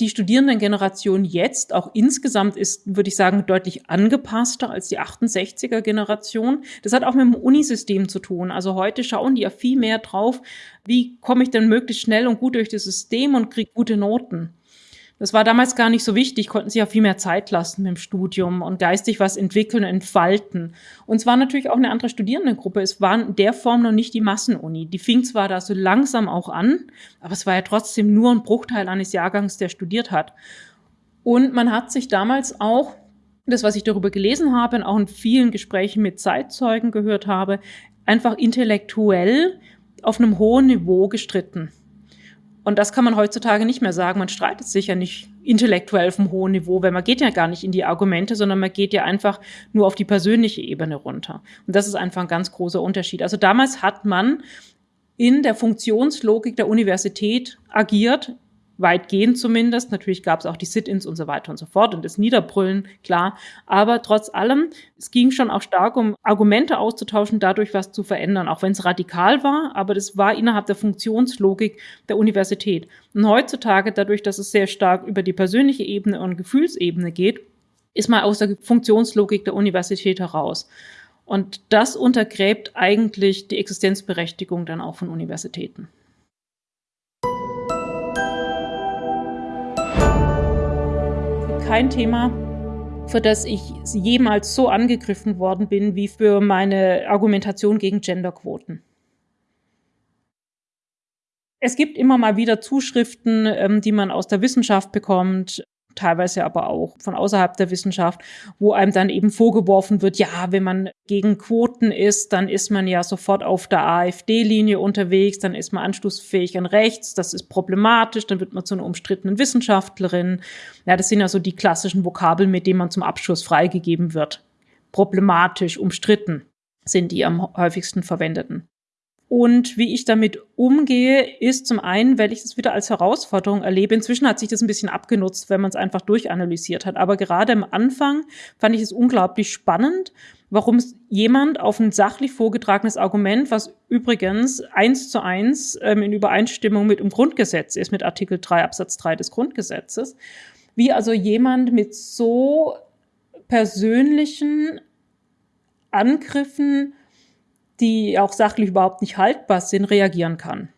A: die Studierendengeneration jetzt auch insgesamt ist, würde ich sagen, deutlich angepasster als die 68er Generation. Das hat auch mit dem Unisystem zu tun. Also heute schauen die ja viel mehr drauf, wie komme ich denn möglichst schnell und gut durch das System und kriege gute Noten. Das war damals gar nicht so wichtig, konnten sich ja viel mehr Zeit lassen mit dem Studium und geistig was entwickeln, entfalten. Und es war natürlich auch eine andere Studierendengruppe. Es war in der Form noch nicht die Massenuni. Die fing zwar da so langsam auch an, aber es war ja trotzdem nur ein Bruchteil eines Jahrgangs, der studiert hat. Und man hat sich damals auch, das, was ich darüber gelesen habe und auch in vielen Gesprächen mit Zeitzeugen gehört habe, einfach intellektuell auf einem hohen Niveau gestritten. Und das kann man heutzutage nicht mehr sagen. Man streitet sich ja nicht intellektuell auf einem hohen Niveau, weil man geht ja gar nicht in die Argumente, sondern man geht ja einfach nur auf die persönliche Ebene runter. Und das ist einfach ein ganz großer Unterschied. Also damals hat man in der Funktionslogik der Universität agiert, weitgehend zumindest. Natürlich gab es auch die Sit-ins und so weiter und so fort und das Niederbrüllen, klar. Aber trotz allem, es ging schon auch stark um Argumente auszutauschen, dadurch was zu verändern, auch wenn es radikal war, aber das war innerhalb der Funktionslogik der Universität. Und heutzutage, dadurch, dass es sehr stark über die persönliche Ebene und Gefühlsebene geht, ist man aus der Funktionslogik der Universität heraus. Und das untergräbt eigentlich die Existenzberechtigung dann auch von Universitäten. Kein Thema, für das ich jemals so angegriffen worden bin wie für meine Argumentation gegen Genderquoten. Es gibt immer mal wieder Zuschriften, ähm, die man aus der Wissenschaft bekommt, teilweise aber auch von außerhalb der Wissenschaft, wo einem dann eben vorgeworfen wird, ja, wenn man gegen Quoten ist, dann ist man ja sofort auf der AfD-Linie unterwegs, dann ist man anschlussfähig an rechts, das ist problematisch, dann wird man zu einer umstrittenen Wissenschaftlerin. Ja, das sind ja so die klassischen Vokabeln, mit denen man zum Abschluss freigegeben wird. Problematisch, umstritten sind die am häufigsten verwendeten. Und wie ich damit umgehe, ist zum einen, weil ich das wieder als Herausforderung erlebe. Inzwischen hat sich das ein bisschen abgenutzt, wenn man es einfach durchanalysiert hat. Aber gerade am Anfang fand ich es unglaublich spannend, warum jemand auf ein sachlich vorgetragenes Argument, was übrigens eins zu eins ähm, in Übereinstimmung mit dem Grundgesetz ist, mit Artikel 3 Absatz 3 des Grundgesetzes, wie also jemand mit so persönlichen Angriffen die auch sachlich überhaupt nicht haltbar sind, reagieren kann.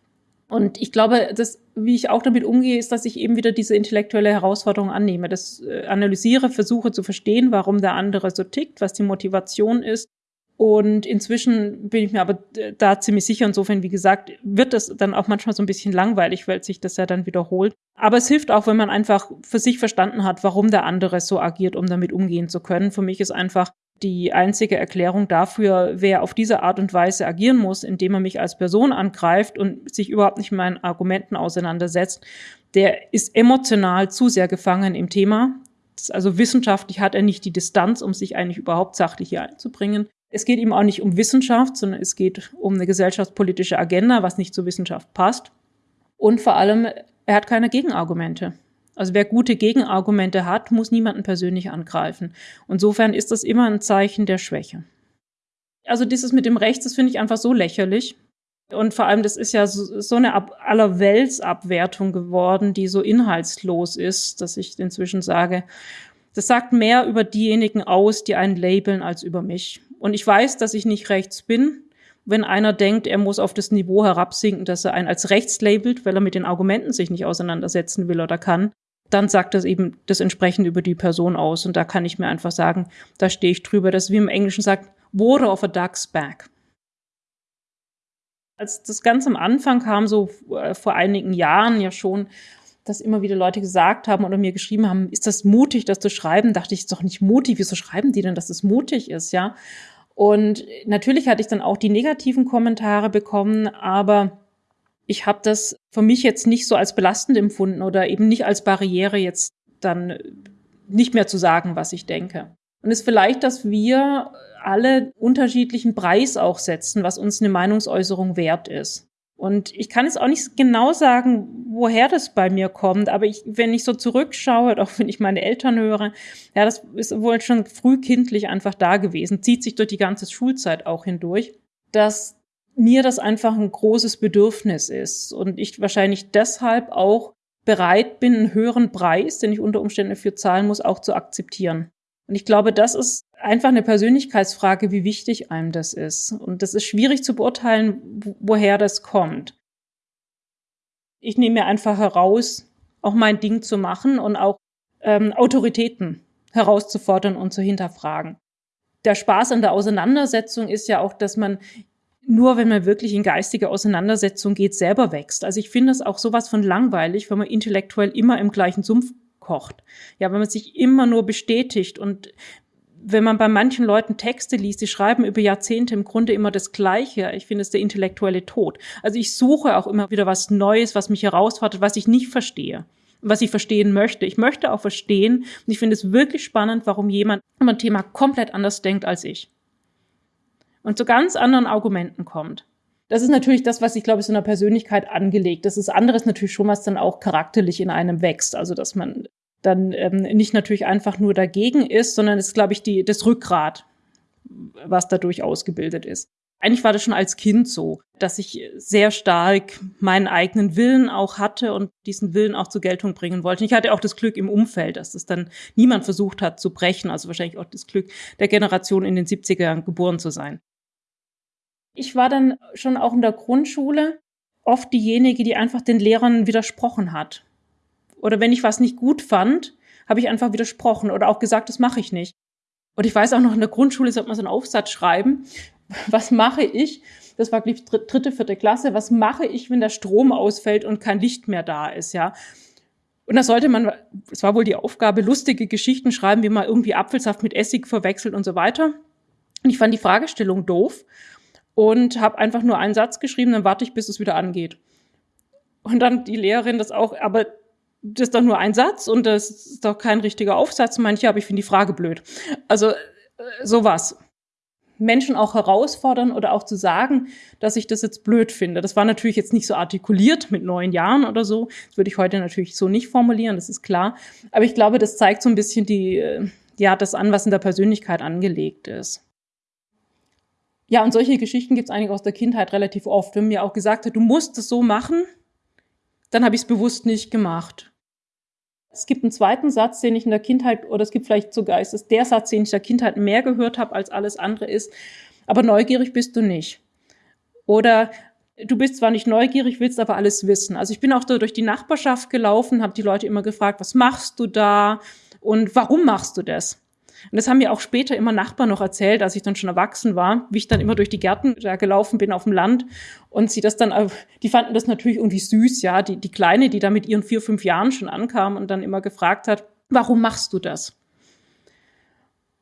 A: Und ich glaube, dass, wie ich auch damit umgehe, ist, dass ich eben wieder diese intellektuelle Herausforderung annehme, das äh, analysiere, versuche zu verstehen, warum der andere so tickt, was die Motivation ist. Und inzwischen bin ich mir aber äh, da ziemlich sicher, insofern, wie gesagt, wird das dann auch manchmal so ein bisschen langweilig, weil sich das ja dann wiederholt. Aber es hilft auch, wenn man einfach für sich verstanden hat, warum der andere so agiert, um damit umgehen zu können. Für mich ist einfach die einzige Erklärung dafür, wer auf diese Art und Weise agieren muss, indem er mich als Person angreift und sich überhaupt nicht mit meinen Argumenten auseinandersetzt, der ist emotional zu sehr gefangen im Thema. Also wissenschaftlich hat er nicht die Distanz, um sich eigentlich überhaupt sachlich hier einzubringen. Es geht ihm auch nicht um Wissenschaft, sondern es geht um eine gesellschaftspolitische Agenda, was nicht zur Wissenschaft passt. Und vor allem, er hat keine Gegenargumente. Also wer gute Gegenargumente hat, muss niemanden persönlich angreifen. Insofern ist das immer ein Zeichen der Schwäche. Also dieses mit dem Rechts, das finde ich einfach so lächerlich. Und vor allem, das ist ja so, so eine Ab Allerweltsabwertung geworden, die so inhaltslos ist, dass ich inzwischen sage, das sagt mehr über diejenigen aus, die einen labeln, als über mich. Und ich weiß, dass ich nicht rechts bin. Wenn einer denkt, er muss auf das Niveau herabsinken, dass er einen als rechts labelt, weil er mit den Argumenten sich nicht auseinandersetzen will oder kann, dann sagt das eben das entsprechend über die Person aus. Und da kann ich mir einfach sagen, da stehe ich drüber. Das ist, wie im Englischen sagt, water of a duck's back. Als das ganz am Anfang kam, so äh, vor einigen Jahren ja schon, dass immer wieder Leute gesagt haben oder mir geschrieben haben, ist das mutig, das zu schreiben? Dachte ich, ist doch nicht mutig. Wieso schreiben die denn, dass es mutig ist, ja? Und natürlich hatte ich dann auch die negativen Kommentare bekommen, aber ich habe das für mich jetzt nicht so als belastend empfunden oder eben nicht als Barriere jetzt dann nicht mehr zu sagen, was ich denke. Und es ist vielleicht, dass wir alle unterschiedlichen Preis auch setzen, was uns eine Meinungsäußerung wert ist. Und ich kann jetzt auch nicht genau sagen, woher das bei mir kommt, aber ich, wenn ich so zurückschaue, <laughs> auch wenn ich meine Eltern höre, ja, das ist wohl schon frühkindlich einfach da gewesen, zieht sich durch die ganze Schulzeit auch hindurch, dass mir das einfach ein großes Bedürfnis ist und ich wahrscheinlich deshalb auch bereit bin, einen höheren Preis, den ich unter Umständen dafür zahlen muss, auch zu akzeptieren. Und ich glaube, das ist einfach eine Persönlichkeitsfrage, wie wichtig einem das ist. Und das ist schwierig zu beurteilen, woher das kommt. Ich nehme mir einfach heraus, auch mein Ding zu machen und auch ähm, Autoritäten herauszufordern und zu hinterfragen. Der Spaß an der Auseinandersetzung ist ja auch, dass man nur wenn man wirklich in geistige Auseinandersetzung geht, selber wächst. Also ich finde es auch sowas von langweilig, wenn man intellektuell immer im gleichen Sumpf kocht. Ja, wenn man sich immer nur bestätigt und wenn man bei manchen Leuten Texte liest, die schreiben über Jahrzehnte im Grunde immer das Gleiche. Ich finde es der intellektuelle Tod. Also ich suche auch immer wieder was Neues, was mich herausfordert, was ich nicht verstehe was ich verstehen möchte. Ich möchte auch verstehen und ich finde es wirklich spannend, warum jemand über ein Thema komplett anders denkt als ich und zu ganz anderen Argumenten kommt. Das ist natürlich das, was ich glaube, so einer Persönlichkeit angelegt. Das ist anderes natürlich schon, was dann auch charakterlich in einem wächst. Also, dass man dann ähm, nicht natürlich einfach nur dagegen ist, sondern es ist, glaube ich, die, das Rückgrat, was dadurch ausgebildet ist. Eigentlich war das schon als Kind so, dass ich sehr stark meinen eigenen Willen auch hatte und diesen Willen auch zur Geltung bringen wollte. ich hatte auch das Glück im Umfeld, dass das dann niemand versucht hat zu brechen, also wahrscheinlich auch das Glück der Generation in den 70er Jahren geboren zu sein. Ich war dann schon auch in der Grundschule oft diejenige, die einfach den Lehrern widersprochen hat. Oder wenn ich was nicht gut fand, habe ich einfach widersprochen oder auch gesagt, das mache ich nicht. Und ich weiß auch noch, in der Grundschule sollte man so einen Aufsatz schreiben. <laughs> Was mache ich? Das war, glaube ich, dritte, vierte Klasse. Was mache ich, wenn der Strom ausfällt und kein Licht mehr da ist, ja? Und da sollte man, es war wohl die Aufgabe, lustige Geschichten schreiben, wie man irgendwie Apfelsaft mit Essig verwechselt und so weiter. Und ich fand die Fragestellung doof und habe einfach nur einen Satz geschrieben, dann warte ich, bis es wieder angeht. Und dann die Lehrerin das auch, aber das ist doch nur ein Satz und das ist doch kein richtiger Aufsatz. Manche, aber ich finde die Frage blöd. Also äh, sowas. Menschen auch herausfordern oder auch zu sagen, dass ich das jetzt blöd finde. Das war natürlich jetzt nicht so artikuliert mit neun Jahren oder so. Das würde ich heute natürlich so nicht formulieren, das ist klar. Aber ich glaube, das zeigt so ein bisschen die, äh, ja, das an, was in der Persönlichkeit angelegt ist. Ja, und solche Geschichten gibt es eigentlich aus der Kindheit relativ oft. Wenn mir auch gesagt hat, du musst es so machen, dann habe ich es bewusst nicht gemacht. Es gibt einen zweiten Satz, den ich in der Kindheit, oder es gibt vielleicht sogar, ist es der Satz, den ich in der Kindheit mehr gehört habe als alles andere ist, aber neugierig bist du nicht. Oder du bist zwar nicht neugierig, willst aber alles wissen. Also ich bin auch da durch die Nachbarschaft gelaufen, habe die Leute immer gefragt, was machst du da und warum machst du das? Und das haben mir auch später immer Nachbarn noch erzählt, als ich dann schon erwachsen war, wie ich dann immer durch die Gärten da gelaufen bin auf dem Land und sie das dann, die fanden das natürlich irgendwie süß, ja, die, die Kleine, die da mit ihren vier, fünf Jahren schon ankam und dann immer gefragt hat, warum machst du das?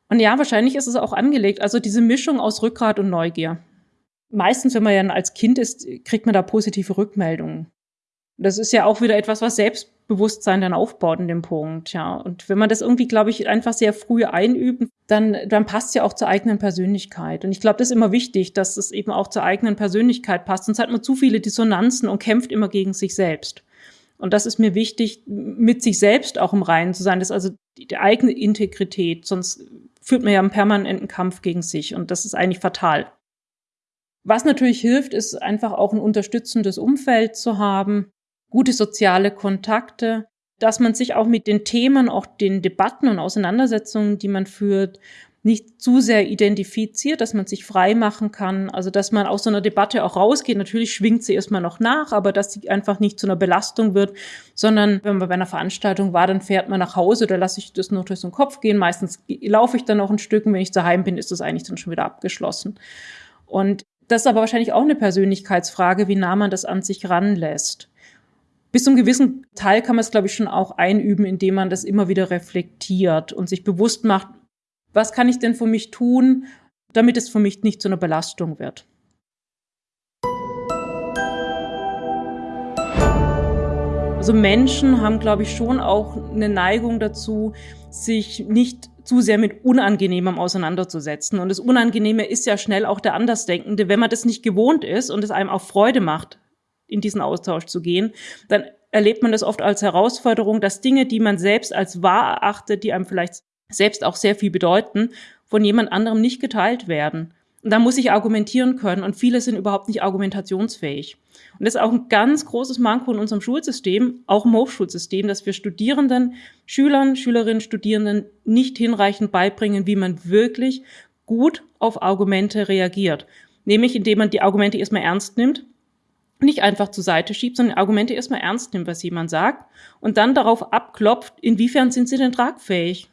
A: Und ja, wahrscheinlich ist es auch angelegt, also diese Mischung aus Rückgrat und Neugier. Meistens, wenn man ja als Kind ist, kriegt man da positive Rückmeldungen. Das ist ja auch wieder etwas, was Selbstbewusstsein dann aufbaut in dem Punkt, ja. Und wenn man das irgendwie, glaube ich, einfach sehr früh einübt, dann, dann passt ja auch zur eigenen Persönlichkeit. Und ich glaube, das ist immer wichtig, dass es eben auch zur eigenen Persönlichkeit passt. Sonst hat man zu viele Dissonanzen und kämpft immer gegen sich selbst. Und das ist mir wichtig, mit sich selbst auch im Reinen zu sein. Das ist also die, die eigene Integrität. Sonst führt man ja einen permanenten Kampf gegen sich. Und das ist eigentlich fatal. Was natürlich hilft, ist einfach auch ein unterstützendes Umfeld zu haben, gute soziale Kontakte, dass man sich auch mit den Themen, auch den Debatten und Auseinandersetzungen, die man führt, nicht zu sehr identifiziert, dass man sich frei machen kann, also dass man aus so einer Debatte auch rausgeht. Natürlich schwingt sie erstmal noch nach, aber dass sie einfach nicht zu einer Belastung wird, sondern wenn man bei einer Veranstaltung war, dann fährt man nach Hause oder lasse ich das nur durch den Kopf gehen. Meistens laufe ich dann noch ein Stück und wenn ich daheim bin, ist das eigentlich dann schon wieder abgeschlossen. Und das ist aber wahrscheinlich auch eine Persönlichkeitsfrage, wie nah man das an sich ranlässt bis zum gewissen Teil kann man es, glaube ich, schon auch einüben, indem man das immer wieder reflektiert und sich bewusst macht, was kann ich denn für mich tun, damit es für mich nicht zu einer Belastung wird. Also Menschen haben, glaube ich, schon auch eine Neigung dazu, sich nicht zu sehr mit Unangenehmem auseinanderzusetzen. Und das Unangenehme ist ja schnell auch der Andersdenkende. Wenn man das nicht gewohnt ist und es einem auch Freude macht, in diesen Austausch zu gehen, dann erlebt man das oft als Herausforderung, dass Dinge, die man selbst als wahr erachtet, die einem vielleicht selbst auch sehr viel bedeuten, von jemand anderem nicht geteilt werden. Und da muss ich argumentieren können und viele sind überhaupt nicht argumentationsfähig. Und das ist auch ein ganz großes Manko in unserem Schulsystem, auch im Hochschulsystem, dass wir Studierenden, Schülern, Schülerinnen, Studierenden nicht hinreichend beibringen, wie man wirklich gut auf Argumente reagiert. Nämlich indem man die Argumente erstmal ernst nimmt nicht einfach zur Seite schiebt, sondern Argumente erstmal ernst nimmt, was jemand sagt und dann darauf abklopft, inwiefern sind sie denn tragfähig.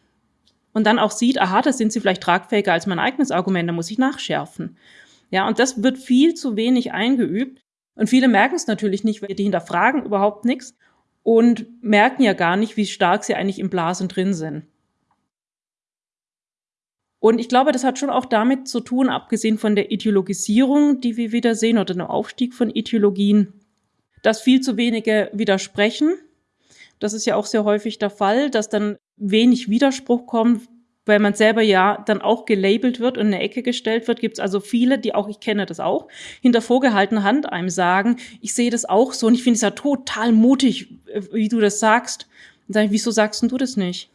A: Und dann auch sieht, aha, da sind sie vielleicht tragfähiger als mein eigenes Argument, da muss ich nachschärfen. Ja, und das wird viel zu wenig eingeübt. Und viele merken es natürlich nicht, weil die hinterfragen überhaupt nichts und merken ja gar nicht, wie stark sie eigentlich im Blasen drin sind. Und ich glaube, das hat schon auch damit zu tun, abgesehen von der Ideologisierung, die wir wieder sehen, oder dem Aufstieg von Ideologien, dass viel zu wenige widersprechen. Das ist ja auch sehr häufig der Fall, dass dann wenig Widerspruch kommt, weil man selber ja dann auch gelabelt wird und in eine Ecke gestellt wird, gibt es also viele, die auch, ich kenne das auch, hinter vorgehaltener Hand einem sagen, ich sehe das auch so und ich finde es ja total mutig, äh, wie du das sagst. Und sage ich, wieso sagst du das nicht?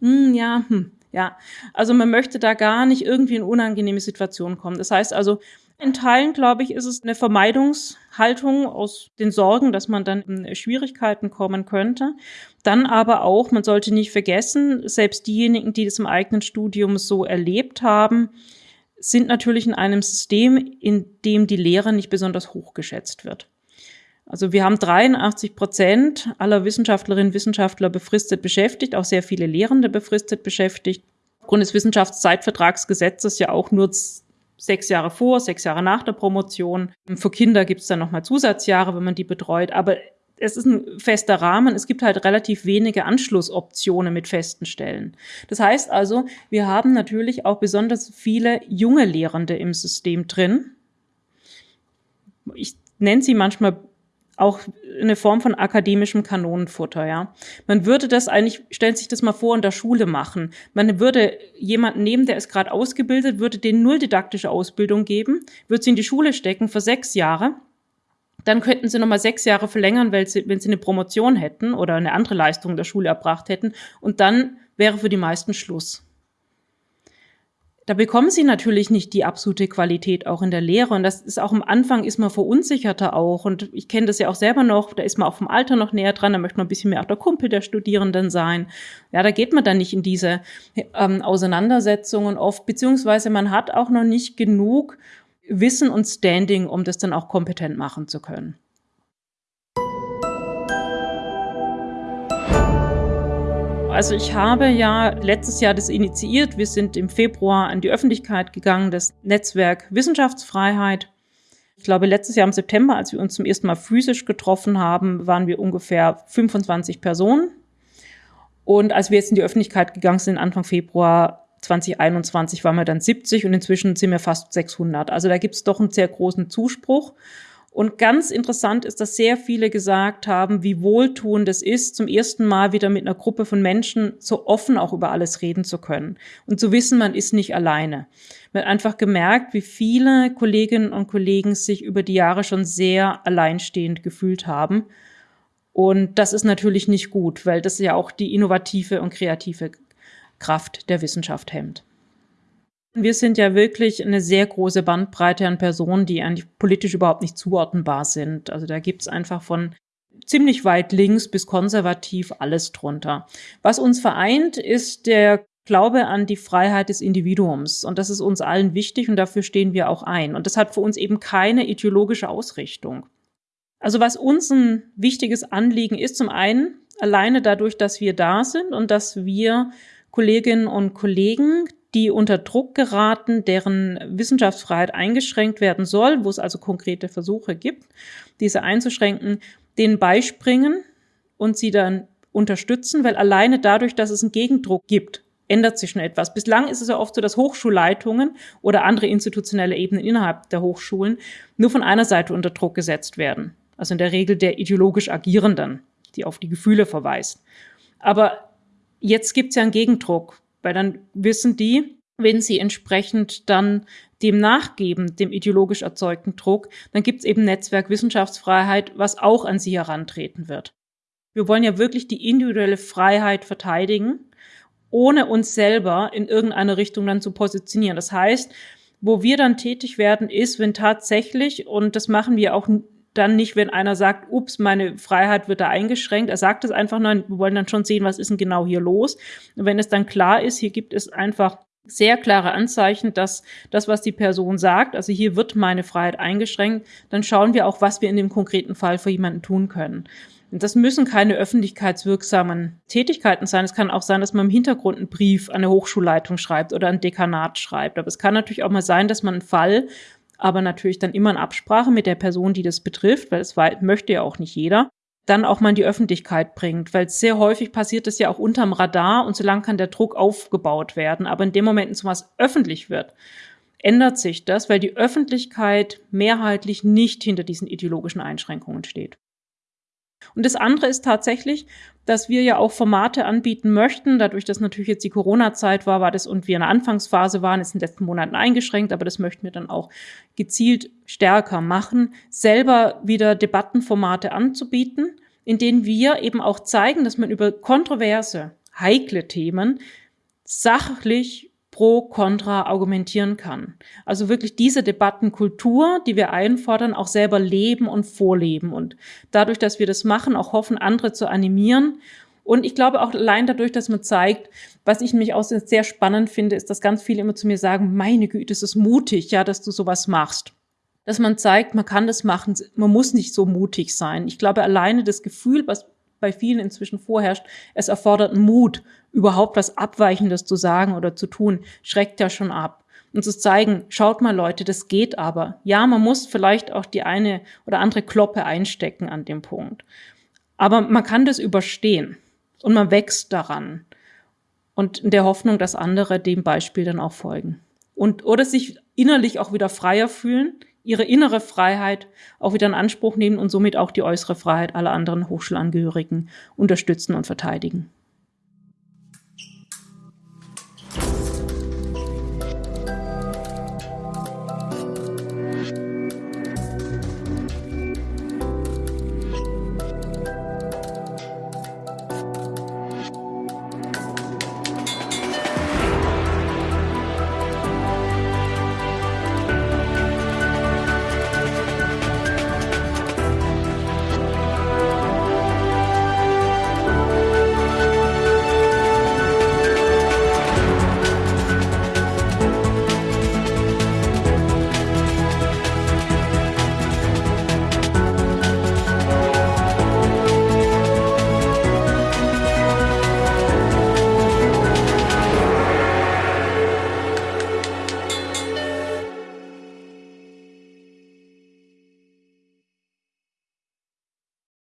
A: Hm, ja, hm, ja. Also man möchte da gar nicht irgendwie in unangenehme Situationen kommen. Das heißt also, in Teilen, glaube ich, ist es eine Vermeidungshaltung aus den Sorgen, dass man dann in Schwierigkeiten kommen könnte. Dann aber auch, man sollte nicht vergessen, selbst diejenigen, die das im eigenen Studium so erlebt haben, sind natürlich in einem System, in dem die Lehre nicht besonders hoch geschätzt wird. Also wir haben 83 Prozent aller Wissenschaftlerinnen und Wissenschaftler befristet beschäftigt, auch sehr viele Lehrende befristet beschäftigt. Aufgrund des Wissenschaftszeitvertragsgesetzes ja auch nur sechs Jahre vor, sechs Jahre nach der Promotion. Für Kinder gibt es dann nochmal Zusatzjahre, wenn man die betreut. Aber es ist ein fester Rahmen. Es gibt halt relativ wenige Anschlussoptionen mit festen Stellen. Das heißt also, wir haben natürlich auch besonders viele junge Lehrende im System drin. Ich nenne sie manchmal auch eine Form von akademischem Kanonenfutter, ja. Man würde das eigentlich, stellen sich das mal vor, in der Schule machen. Man würde jemanden nehmen, der ist gerade ausgebildet, würde den null didaktische Ausbildung geben, würde sie in die Schule stecken für sechs Jahre. Dann könnten sie nochmal sechs Jahre verlängern, weil sie, wenn sie eine Promotion hätten oder eine andere Leistung der Schule erbracht hätten. Und dann wäre für die meisten Schluss. Da bekommen sie natürlich nicht die absolute Qualität auch in der Lehre. Und das ist auch am Anfang ist man verunsicherter auch. Und ich kenne das ja auch selber noch, da ist man auch vom Alter noch näher dran, da möchte man ein bisschen mehr auch der Kumpel der Studierenden sein. Ja, da geht man dann nicht in diese ähm, Auseinandersetzungen oft, beziehungsweise man hat auch noch nicht genug Wissen und Standing, um das dann auch kompetent machen zu können. Also ich habe ja letztes Jahr das initiiert. Wir sind im Februar an die Öffentlichkeit gegangen, das Netzwerk Wissenschaftsfreiheit. Ich glaube, letztes Jahr im September, als wir uns zum ersten Mal physisch getroffen haben, waren wir ungefähr 25 Personen. Und als wir jetzt in die Öffentlichkeit gegangen sind, Anfang Februar 2021, waren wir dann 70 und inzwischen sind wir fast 600. Also da gibt es doch einen sehr großen Zuspruch. Und ganz interessant ist, dass sehr viele gesagt haben, wie wohltuend es ist, zum ersten Mal wieder mit einer Gruppe von Menschen so offen auch über alles reden zu können und zu wissen, man ist nicht alleine. Man hat einfach gemerkt, wie viele Kolleginnen und Kollegen sich über die Jahre schon sehr alleinstehend gefühlt haben. Und das ist natürlich nicht gut, weil das ja auch die innovative und kreative Kraft der Wissenschaft hemmt. Wir sind ja wirklich eine sehr große Bandbreite an Personen, die eigentlich politisch überhaupt nicht zuordnenbar sind. Also da gibt es einfach von ziemlich weit links bis konservativ alles drunter. Was uns vereint, ist der Glaube an die Freiheit des Individuums. Und das ist uns allen wichtig und dafür stehen wir auch ein. Und das hat für uns eben keine ideologische Ausrichtung. Also was uns ein wichtiges Anliegen ist, zum einen alleine dadurch, dass wir da sind und dass wir Kolleginnen und Kollegen, die unter Druck geraten, deren Wissenschaftsfreiheit eingeschränkt werden soll, wo es also konkrete Versuche gibt, diese einzuschränken, denen beispringen und sie dann unterstützen, weil alleine dadurch, dass es einen Gegendruck gibt, ändert sich schon etwas. Bislang ist es ja oft so, dass Hochschulleitungen oder andere institutionelle Ebenen innerhalb der Hochschulen nur von einer Seite unter Druck gesetzt werden. Also in der Regel der ideologisch Agierenden, die auf die Gefühle verweist. Aber jetzt gibt es ja einen Gegendruck weil dann wissen die, wenn sie entsprechend dann dem nachgeben, dem ideologisch erzeugten Druck, dann gibt es eben Netzwerk Wissenschaftsfreiheit, was auch an sie herantreten wird. Wir wollen ja wirklich die individuelle Freiheit verteidigen, ohne uns selber in irgendeine Richtung dann zu positionieren. Das heißt, wo wir dann tätig werden, ist, wenn tatsächlich, und das machen wir auch dann nicht, wenn einer sagt, ups, meine Freiheit wird da eingeschränkt. Er sagt es einfach, nein, wir wollen dann schon sehen, was ist denn genau hier los. Und wenn es dann klar ist, hier gibt es einfach sehr klare Anzeichen, dass das, was die Person sagt, also hier wird meine Freiheit eingeschränkt, dann schauen wir auch, was wir in dem konkreten Fall für jemanden tun können. Und das müssen keine öffentlichkeitswirksamen Tätigkeiten sein. Es kann auch sein, dass man im Hintergrund einen Brief an eine Hochschulleitung schreibt oder ein Dekanat schreibt. Aber es kann natürlich auch mal sein, dass man einen Fall aber natürlich dann immer in Absprache mit der Person, die das betrifft, weil es möchte ja auch nicht jeder, dann auch mal in die Öffentlichkeit bringt, weil sehr häufig passiert das ja auch unterm Radar und so lange kann der Druck aufgebaut werden. Aber in dem Moment, in was öffentlich wird, ändert sich das, weil die Öffentlichkeit mehrheitlich nicht hinter diesen ideologischen Einschränkungen steht. Und das andere ist tatsächlich, dass wir ja auch Formate anbieten möchten. Dadurch, dass natürlich jetzt die Corona-Zeit war, war das und wir in der Anfangsphase waren, ist in den letzten Monaten eingeschränkt, aber das möchten wir dann auch gezielt stärker machen, selber wieder Debattenformate anzubieten, in denen wir eben auch zeigen, dass man über kontroverse, heikle Themen sachlich pro, contra argumentieren kann. Also wirklich diese Debattenkultur, die wir einfordern, auch selber leben und vorleben und dadurch, dass wir das machen, auch hoffen, andere zu animieren. Und ich glaube auch allein dadurch, dass man zeigt, was ich nämlich auch sehr spannend finde, ist, dass ganz viele immer zu mir sagen, meine Güte, es ist mutig, ja, dass du sowas machst dass man zeigt, man kann das machen, man muss nicht so mutig sein. Ich glaube, alleine das Gefühl, was bei vielen inzwischen vorherrscht, es erfordert Mut, überhaupt was Abweichendes zu sagen oder zu tun, schreckt ja schon ab. Und zu zeigen, schaut mal Leute, das geht aber. Ja, man muss vielleicht auch die eine oder andere Kloppe einstecken an dem Punkt. Aber man kann das überstehen und man wächst daran. Und in der Hoffnung, dass andere dem Beispiel dann auch folgen. Und, oder sich innerlich auch wieder freier fühlen, ihre innere Freiheit auch wieder in Anspruch nehmen und somit auch die äußere Freiheit aller anderen Hochschulangehörigen unterstützen und verteidigen.